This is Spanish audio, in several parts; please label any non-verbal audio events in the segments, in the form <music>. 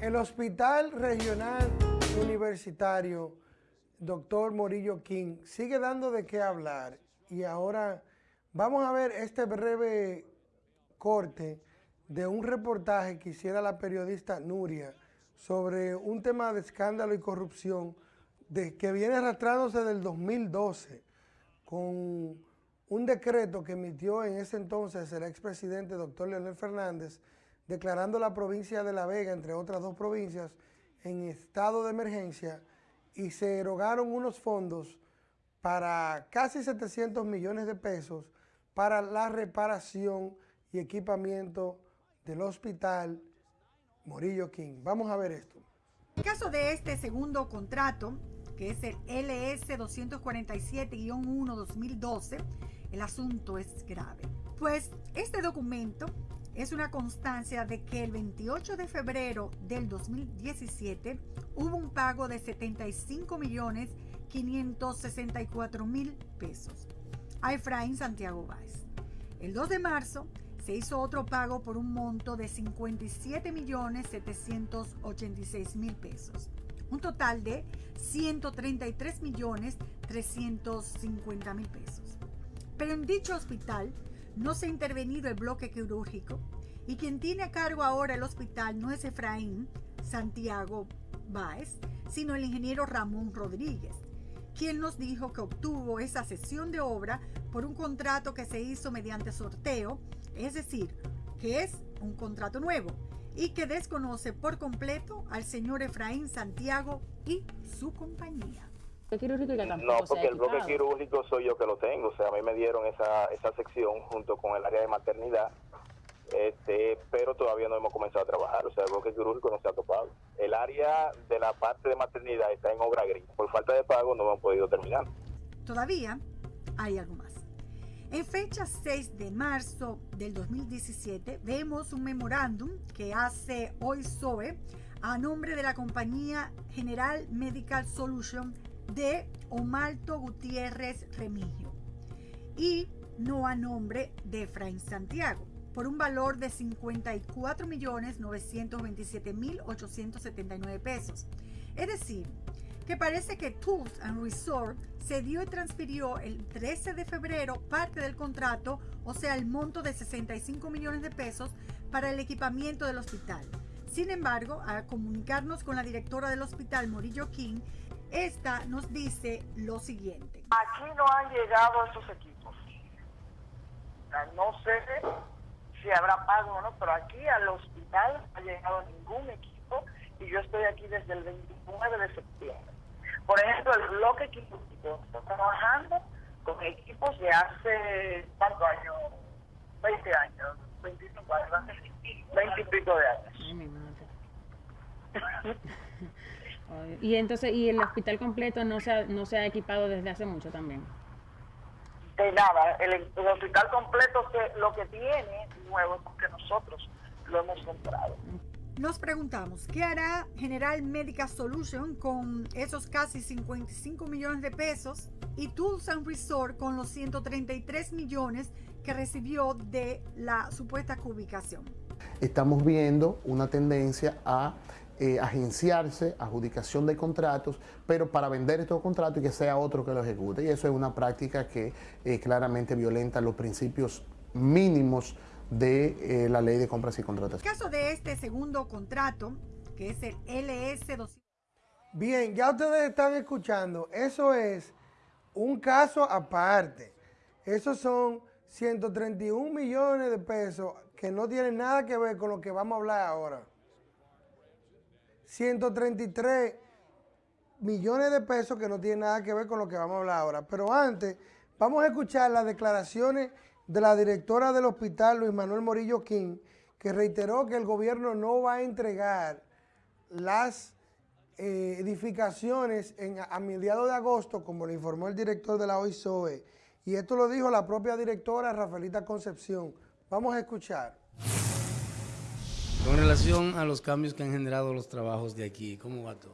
El Hospital Regional Universitario, doctor Morillo King, sigue dando de qué hablar. Y ahora vamos a ver este breve corte de un reportaje que hiciera la periodista Nuria sobre un tema de escándalo y corrupción que viene arrastrándose del 2012 con un decreto que emitió en ese entonces el expresidente doctor Leonel Fernández declarando la provincia de La Vega, entre otras dos provincias, en estado de emergencia y se erogaron unos fondos para casi 700 millones de pesos para la reparación y equipamiento del hospital Morillo King. Vamos a ver esto. En el caso de este segundo contrato, que es el LS 247-1-2012, el asunto es grave. Pues este documento es una constancia de que el 28 de febrero del 2017 hubo un pago de 75 millones 564 mil pesos a Efraín Santiago Báez. El 2 de marzo se hizo otro pago por un monto de 57 millones 786 mil pesos. Un total de 133 millones 350 mil pesos. Pero en dicho hospital no se ha intervenido el bloque quirúrgico y quien tiene a cargo ahora el hospital no es Efraín Santiago Báez, sino el ingeniero Ramón Rodríguez, quien nos dijo que obtuvo esa sesión de obra por un contrato que se hizo mediante sorteo, es decir, que es un contrato nuevo y que desconoce por completo al señor Efraín Santiago y su compañía. No, porque el bloque quirúrgico soy yo que lo tengo, o sea, a mí me dieron esa, esa sección junto con el área de maternidad, este, pero todavía no hemos comenzado a trabajar, o sea, el bloque quirúrgico no se ha topado. El área de la parte de maternidad está en obra gris, por falta de pago no hemos podido terminar. Todavía hay algo más. En fecha 6 de marzo del 2017 vemos un memorándum que hace hoy SOE a nombre de la compañía General Medical Solution de Omalto Gutiérrez Remigio y no a nombre de Efraín Santiago por un valor de 54.927.879 pesos. Es decir, que parece que Tools and Resort se dio y transfirió el 13 de febrero parte del contrato, o sea, el monto de 65 millones de pesos para el equipamiento del hospital. Sin embargo, al comunicarnos con la directora del hospital, Morillo King, esta nos dice lo siguiente. Aquí no han llegado esos equipos. No sé si habrá pago o no, pero aquí al hospital no ha llegado ningún equipo y yo estoy aquí desde el 29 de septiembre. Por ejemplo, el bloque quirúrgico está trabajando con equipos de hace, ¿cuántos años? 20 años, 25 años, 20 y pico de años. <laughs> Y entonces, ¿y el hospital completo no se ha, no se ha equipado desde hace mucho también? De nada, el, hospital completo lo que tiene nuevo es porque nosotros lo hemos comprado. Nos preguntamos, ¿qué hará General Medical Solution con esos casi 55 millones de pesos y Tools and Resort con los 133 millones que recibió de la supuesta ubicación? Estamos viendo una tendencia a eh, agenciarse, adjudicación de contratos, pero para vender estos contratos y que sea otro que lo ejecute. Y eso es una práctica que eh, claramente violenta los principios mínimos de eh, la ley de compras y contratos. En el caso de este segundo contrato, que es el LS200. Bien, ya ustedes están escuchando, eso es un caso aparte. Esos son 131 millones de pesos que no tienen nada que ver con lo que vamos a hablar ahora. 133 millones de pesos que no tienen nada que ver con lo que vamos a hablar ahora. Pero antes, vamos a escuchar las declaraciones de la directora del hospital, Luis Manuel Morillo King, que reiteró que el gobierno no va a entregar las eh, edificaciones a mediados de agosto, como le informó el director de la OISOE. Y esto lo dijo la propia directora Rafaelita Concepción. Vamos a escuchar. Con relación a los cambios que han generado los trabajos de aquí, ¿cómo va todo?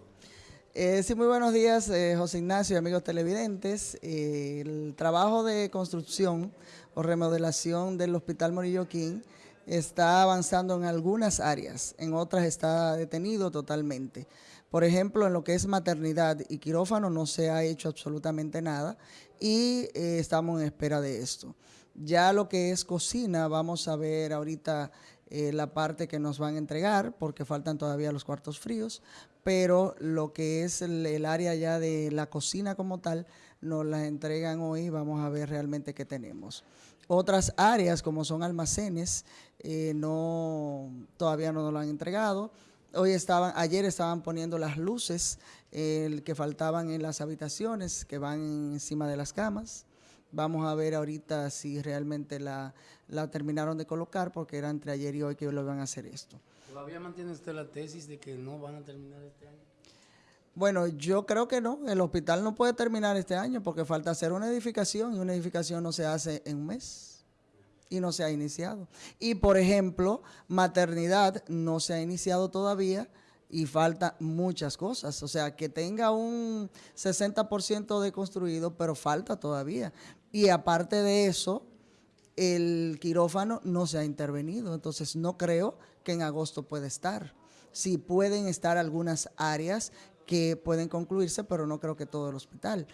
Eh, sí, muy buenos días, eh, José Ignacio y amigos televidentes. Eh, el trabajo de construcción o remodelación del Hospital Morillo King está avanzando en algunas áreas, en otras está detenido totalmente. Por ejemplo, en lo que es maternidad y quirófano no se ha hecho absolutamente nada y estamos en espera de esto. Ya lo que es cocina, vamos a ver ahorita eh, la parte que nos van a entregar, porque faltan todavía los cuartos fríos, pero lo que es el, área ya de la cocina como tal, nos la entregan hoy, vamos a ver realmente qué tenemos. Otras áreas como son almacenes, eh, no, todavía no nos lo han entregado. Hoy estaban, ayer estaban poniendo las luces que faltaban en las habitaciones que van encima de las camas. Vamos a ver ahorita si realmente la, la terminaron de colocar porque era entre ayer y hoy que lo iban a hacer esto. ¿Todavía mantiene usted la tesis de que no van a terminar este año? Bueno, yo creo que no. El hospital no puede terminar este año porque falta hacer una edificación y una edificación no se hace en un mes y no se ha iniciado. Y por ejemplo, maternidad no se ha iniciado todavía y falta muchas cosas. O sea, que tenga un 60% de construido, pero falta todavía. Y aparte de eso, el quirófano no se ha intervenido, entonces no creo que en agosto pueda estar. Sí pueden estar algunas áreas que pueden concluirse, pero no creo que todo el hospital.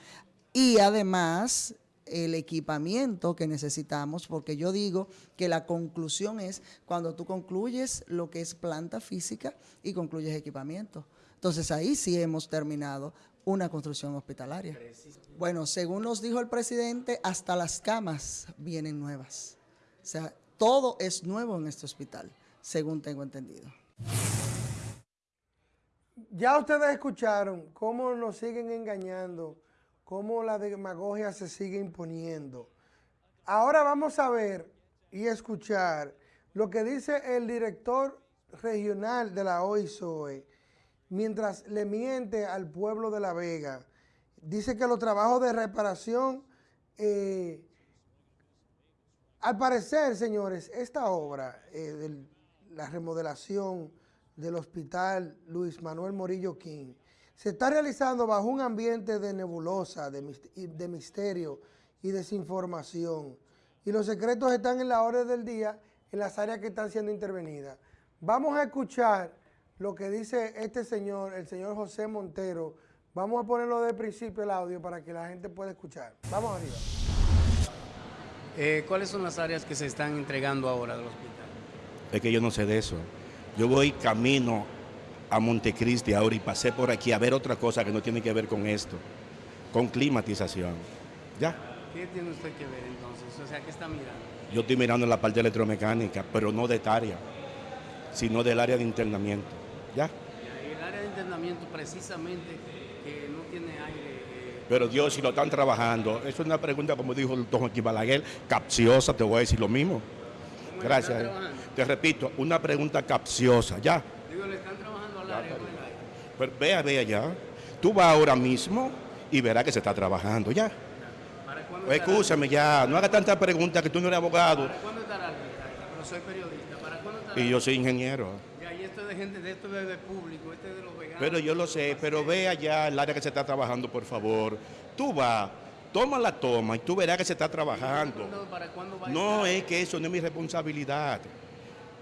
Y además, el equipamiento que necesitamos, porque yo digo que la conclusión es cuando tú concluyes lo que es planta física y concluyes equipamiento. Entonces ahí sí hemos terminado una construcción hospitalaria. Bueno, según nos dijo el presidente, hasta las camas vienen nuevas. O sea, todo es nuevo en este hospital, según tengo entendido. Ya ustedes escucharon cómo nos siguen engañando, cómo la demagogia se sigue imponiendo. Ahora vamos a ver y escuchar lo que dice el director regional de la OISOE, mientras le miente al pueblo de La Vega. Dice que los trabajos de reparación, eh, al parecer, señores, esta obra eh, de la remodelación del hospital Luis Manuel Morillo King se está realizando bajo un ambiente de nebulosa, de, misterio y desinformación. Y los secretos están en la hora del día en las áreas que están siendo intervenidas. Vamos a escuchar lo que dice este señor, el señor José Montero. Vamos a ponerlo de principio el audio para que la gente pueda escuchar. Vamos arriba. Eh, ¿Cuáles son las áreas que se están entregando ahora del hospital? Es que yo no sé de eso. Yo voy camino a Montecristi ahora y pasé por aquí a ver otra cosa que no tiene que ver con esto, con climatización. ¿Ya? ¿Qué tiene usted que ver entonces? O sea, ¿qué está mirando? Yo estoy mirando la parte electromecánica, pero no de esta área, sino del área de internamiento. ¿Ya? El área de internamiento precisamente que no tiene aire. Eh, Pero Dios, si lo están trabajando, eso es una pregunta, como dijo el doctor Joaquín Balaguer, capciosa, te voy a decir lo mismo. Gracias. Te repito, una pregunta capciosa, ¿ya? Digo, le están trabajando al área, no el aire. Vea, vea ya. Tú vas ahora mismo y verás que se está trabajando, ¿ya? ¿Para cuándo Escúchame ya, no haga tantas preguntas que tú no eres abogado ¿Para cuándo estará Pero soy periodista. ¿Para cuándo estará y yo soy ingeniero. Esto es de gente, de esto es de público, este es de los veganos. Pero yo lo sé, pero vea ya el área que se está trabajando, por favor. Tú vas, toma la toma y tú verás que se está trabajando. ¿Para cuándo va a No, es que eso no es mi responsabilidad.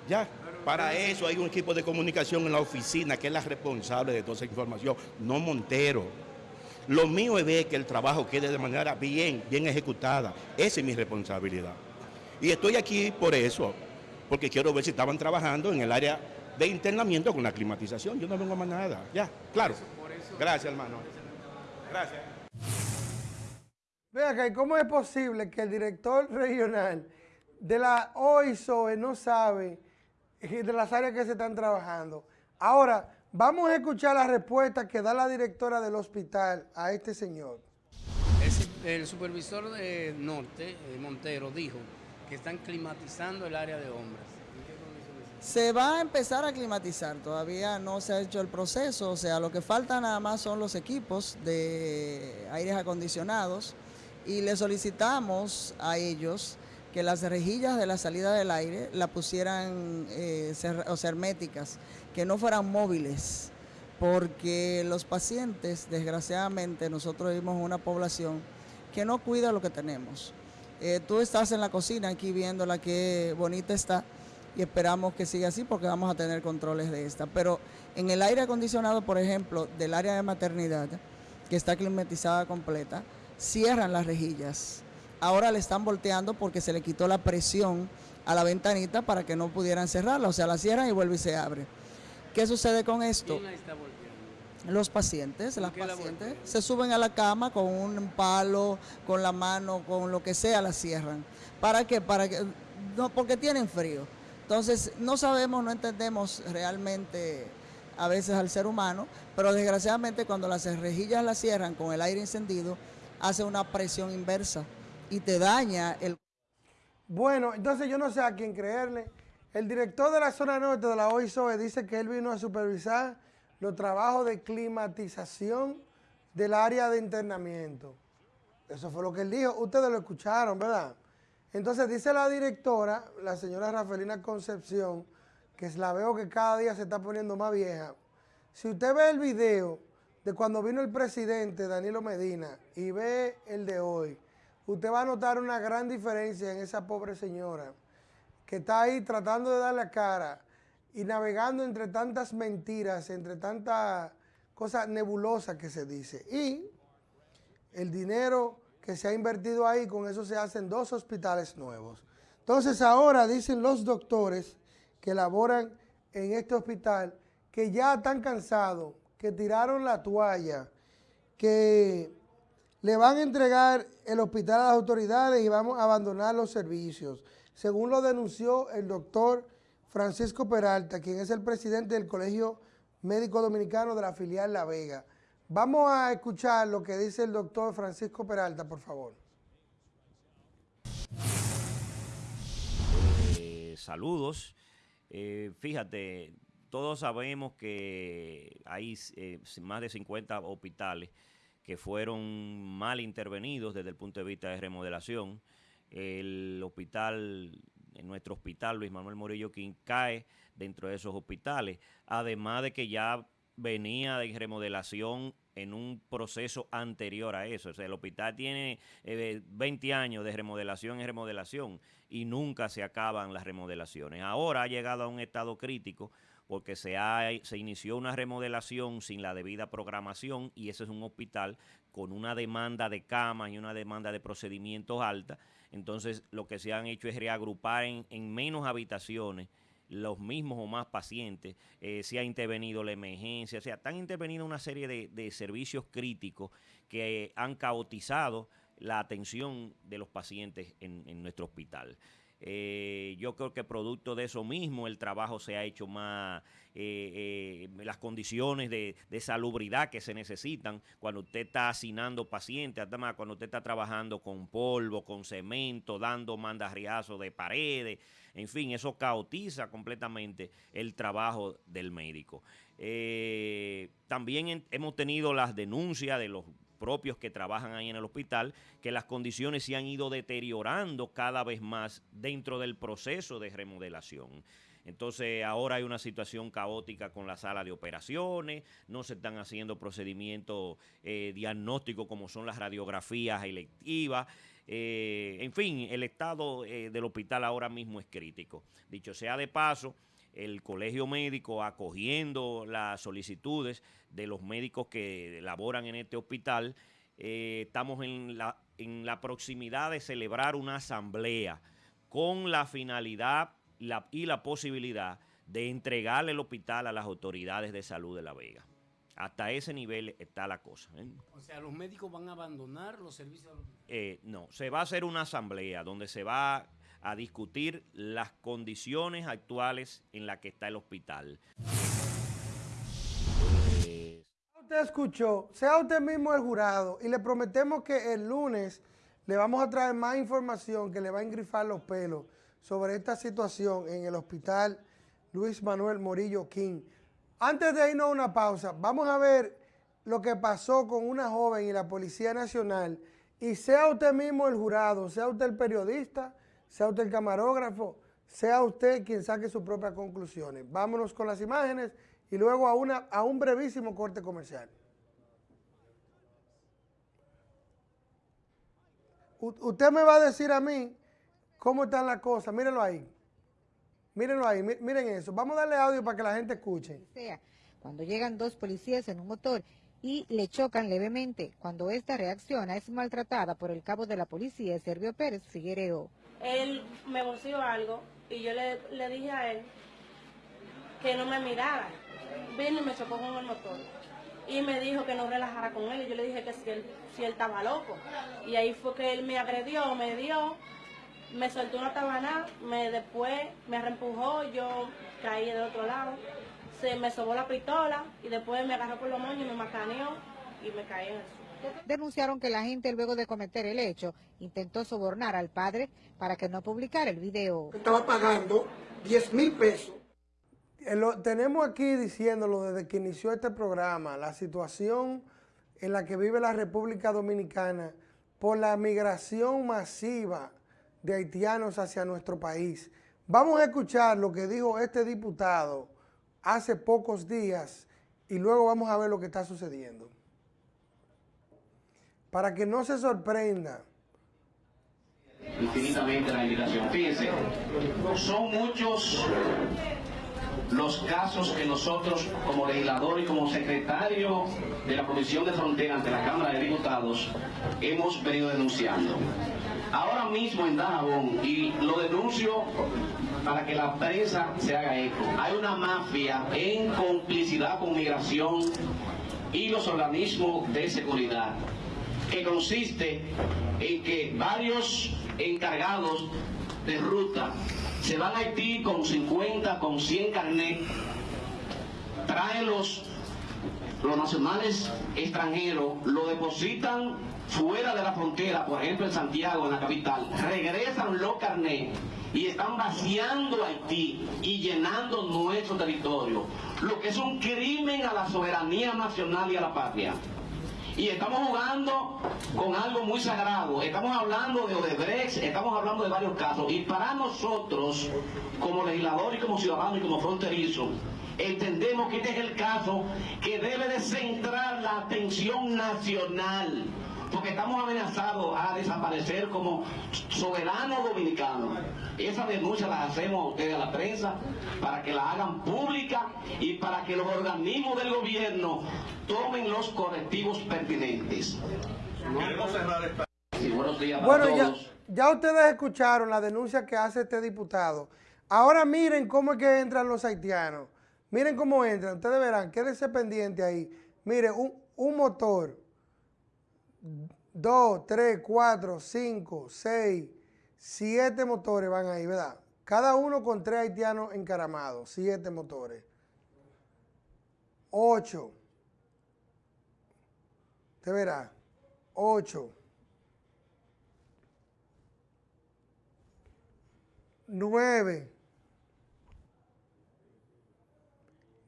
Ya, para eso hay un equipo de comunicación en la oficina que es la responsable de toda esa información, no Montero. Lo mío es ver que el trabajo quede de manera bien, bien ejecutada. Esa es mi responsabilidad. Y estoy aquí por eso, porque quiero ver si estaban trabajando en el área de internamiento con la climatización. Yo no vengo a más nada. Ya, claro. Gracias, hermano. Gracias. Ve acá, ¿y cómo es posible que el director regional de la OISOE no sabe eh, de las áreas que se están trabajando? Ahora, vamos a escuchar la respuesta que da la directora del hospital a este señor. El, el supervisor de Norte, eh, Montero, dijo que están climatizando el área de hombres. ¿En qué? Se va a empezar a climatizar, todavía no se ha hecho el proceso, o sea, lo que falta nada más son los equipos de aires acondicionados y le solicitamos a ellos que las rejillas de la salida del aire la pusieran eh, herméticas, que no fueran móviles, porque los pacientes, desgraciadamente, nosotros vivimos una población que no cuida lo que tenemos. Eh, tú estás en la cocina aquí viendo la que bonita está, y esperamos que siga así porque vamos a tener controles de esta. Pero en el aire acondicionado, por ejemplo, del área de maternidad, que está climatizada completa, cierran las rejillas. Ahora le están volteando porque se le quitó la presión a la ventanita para que no pudieran cerrarla, o sea, la cierran y vuelve y se abre. ¿Qué sucede con esto? Los pacientes, las pacientes se suben a la cama con un palo, con la mano, con lo que sea, la cierran. ¿Para qué? Para que no porque tienen frío. Entonces, no sabemos, no entendemos realmente a veces al ser humano, pero desgraciadamente cuando las rejillas las cierran con el aire encendido, hace una presión inversa y te daña el... Bueno, entonces yo no sé a quién creerle. El director de la zona norte de la OISOE dice que él vino a supervisar los trabajos de climatización del área de internamiento. Eso fue lo que él dijo. Ustedes lo escucharon, ¿verdad? Entonces dice la directora, la señora Rafaelina Concepción, que la veo que cada día se está poniendo más vieja. Si usted ve el video de cuando vino el presidente Danilo Medina y ve el de hoy, usted va a notar una gran diferencia en esa pobre señora que está ahí tratando de dar la cara y navegando entre tantas mentiras, entre tantas cosas nebulosas que se dice. Y el dinero que se ha invertido ahí, con eso se hacen dos hospitales nuevos. Entonces ahora dicen los doctores que laboran en este hospital que ya están cansados, que tiraron la toalla, que le van a entregar el hospital a las autoridades y vamos a abandonar los servicios. Según lo denunció el doctor Francisco Peralta, quien es el presidente del Colegio Médico Dominicano de la filial La Vega. Vamos a escuchar lo que dice el doctor Francisco Peralta, por favor. Eh, saludos. Eh, fíjate, todos sabemos que hay eh, más de 50 hospitales que fueron mal intervenidos desde el punto de vista de remodelación. El hospital, nuestro hospital Luis Manuel Morillo King cae dentro de esos hospitales, además de que ya venía de remodelación en un proceso anterior a eso. O sea, el hospital tiene 20 eh, años de remodelación en remodelación y nunca se acaban las remodelaciones. Ahora ha llegado a un estado crítico porque se, ha, se inició una remodelación sin la debida programación y ese es un hospital con una demanda de camas y una demanda de procedimientos alta. Entonces lo que se han hecho es reagrupar en, en menos habitaciones los mismos o más pacientes, eh, se ha intervenido la emergencia, o sea, han intervenido una serie de, servicios críticos que han caotizado la atención de los pacientes en nuestro hospital. Eh, yo creo que producto de eso mismo el trabajo se ha hecho más, eh, eh, las condiciones de, salubridad que se necesitan cuando usted está hacinando pacientes, además cuando usted está trabajando con polvo, con cemento, dando mandarriazos de paredes, en fin, eso caotiza completamente el trabajo del médico. también hemos tenido las denuncias de los propios que trabajan ahí en el hospital, que las condiciones se han ido deteriorando cada vez más dentro del proceso de remodelación. Entonces ahora hay una situación caótica con la sala de operaciones, no se están haciendo procedimientos eh, diagnósticos como son las radiografías electivas. Eh, en fin, el estado eh, del hospital ahora mismo es crítico. Dicho sea de paso, el colegio médico acogiendo las solicitudes de los médicos que laboran en este hospital. Eh, estamos en la, en la proximidad de celebrar una asamblea con la finalidad y la posibilidad de entregarle el hospital a las autoridades de salud de La Vega. Hasta ese nivel está la cosa. ¿eh? O sea, ¿los médicos van a abandonar los servicios? Eh, no, se va a hacer una asamblea donde se va a discutir las condiciones actuales en las que está el hospital. Usted escuchó, sea usted mismo el jurado y le prometemos que el lunes le vamos a traer más información que le va a engrifar los pelos sobre esta situación en el hospital Luis Manuel Morillo King. Antes de irnos a una pausa, vamos a ver lo que pasó con una joven y la Policía Nacional y sea usted mismo el jurado, sea usted el periodista, sea usted el camarógrafo, sea usted quien saque sus propias conclusiones. Vámonos con las imágenes y luego a, un brevísimo corte comercial. usted me va a decir a mí cómo están las cosas. Mírenlo ahí. Mírenlo ahí, miren eso. Vamos a darle audio para que la gente escuche. Cuando llegan dos policías en un motor y le chocan levemente. Cuando esta reacciona, es maltratada por el cabo de la policía, Servio Pérez Figuereo. Él me voció algo y yo le, le dije a él que no me mirara. Vino y me chocó con el motor. Y me dijo que no relajara con él. Y yo le dije que si él, si él estaba loco. Y ahí fue que él me agredió, me dio, me soltó una tabana, me después me reempujó, yo caí del otro lado. Se me sobó la pistola y después me agarró por los moños y me macaneó y me caí en el suelo. Denunciaron que la gente luego de cometer el hecho intentó sobornar al padre para que no publicara el video. Estaba pagando 10 mil pesos eh, tenemos aquí diciéndolo desde que inició este programa, la situación en la que vive la República Dominicana por la migración masiva de haitianos hacia nuestro país. Vamos a escuchar lo que dijo este diputado hace pocos días y luego vamos a ver lo que está sucediendo. Para que no se sorprenda. Infinitamente la invitación. Fíjense, son muchos los casos que nosotros como legislador y como secretario de la Comisión de Frontera ante la Cámara de Diputados hemos venido denunciando. Ahora mismo en Dajabón, y lo denuncio para que la prensa se haga eco, hay una mafia en complicidad con migración y los organismos de seguridad, que consiste en que varios encargados de ruta se van a Haití con 50, con 100 carnet, traen los, los nacionales extranjeros, lo depositan fuera de la frontera, por ejemplo en Santiago, en la capital, regresan los carnet y están vaciando Haití y llenando nuestro territorio, lo que es un crimen a la soberanía nacional y a la patria. Y estamos jugando con algo muy sagrado. Estamos hablando de Odebrecht, estamos hablando de varios casos. Y para nosotros, como legisladores y como ciudadanos y como fronterizos, entendemos que este es el caso que debe de centrar la atención nacional porque estamos amenazados a desaparecer como soberanos dominicanos. Esa denuncia la hacemos a ustedes a la prensa para que la hagan pública y para que los organismos del gobierno tomen los correctivos pertinentes. bueno, Ya, ya ustedes escucharon la denuncia que hace este diputado. Ahora miren cómo es que entran los haitianos. Miren cómo entran. Ustedes verán, quédense pendiente ahí. Miren, un, un motor 2, 3, 4, 5, 6, 7 motores van ahí, ¿verdad? Cada uno con tres haitianos encaramados, 7 motores. 8. Usted verá. 8. 9.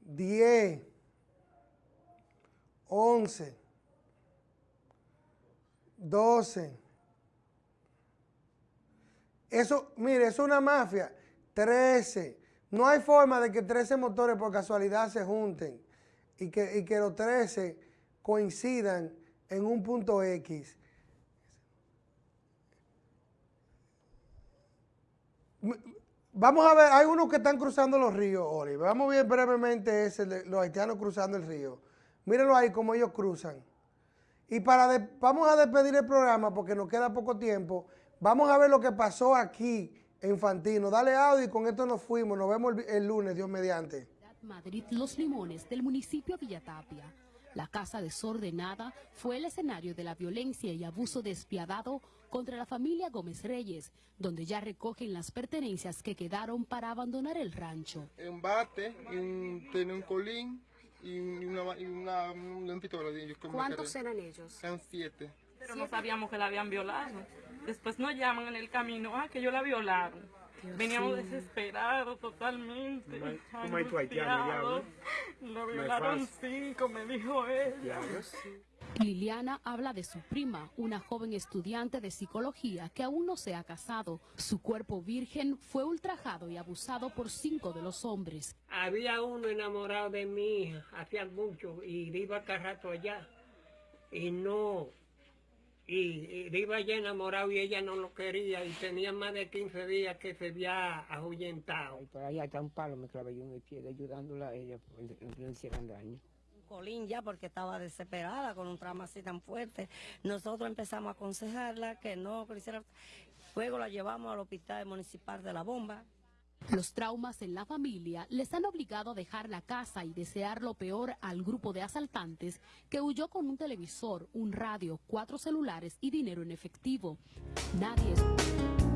10. 11. 12. Eso, mire, es una mafia. 13. No hay forma de que 13 motores por casualidad se junten y que, y que los 13 coincidan en un punto X. Vamos a ver, hay unos que están cruzando los ríos, Oli. Vamos a ver brevemente ese, los haitianos cruzando el río. Mírenlo ahí como ellos cruzan. Y para vamos a despedir el programa porque nos queda poco tiempo. Vamos a ver lo que pasó aquí en Fantino. Dale audio y con esto nos fuimos. Nos vemos el, lunes, Dios mediante. Madrid Los Limones del municipio Villatapia. La casa desordenada fue el escenario de la violencia y abuso despiadado contra la familia Gómez Reyes, donde ya recogen las pertenencias que quedaron para abandonar el rancho. Embate, tiene un colín, y una, y una, un ¿Cuántos eran ellos? Eran siete. Pero no sabíamos que la habían violado. Después nos llaman en el camino, ah, que yo la violaron. Veníamos desesperados totalmente. ¿Cómo hay tu haitiano, Lo violaron cinco, me dijo él. Liliana habla de su prima, una joven estudiante de psicología que aún no se ha casado. Su cuerpo virgen fue ultrajado y abusado por cinco de los hombres. Había uno enamorado de mi hija, hacía mucho, y iba cada rato allá. Y no, y, y iba ya enamorado y ella no lo quería y tenía más de 15 días que se había ahuyentado. Y por ahí está un palo, me clavé yo en el pie ayudándola a ella, no le hicieran daño. Colín ya porque estaba desesperada con un trauma así tan fuerte. Nosotros empezamos a aconsejarla que no, que hiciera... Luego la llevamos al hospital municipal de La Bomba. Los traumas en la familia les han obligado a dejar la casa y desear lo peor al grupo de asaltantes que huyó con un televisor, un radio, cuatro celulares y dinero en efectivo. Nadie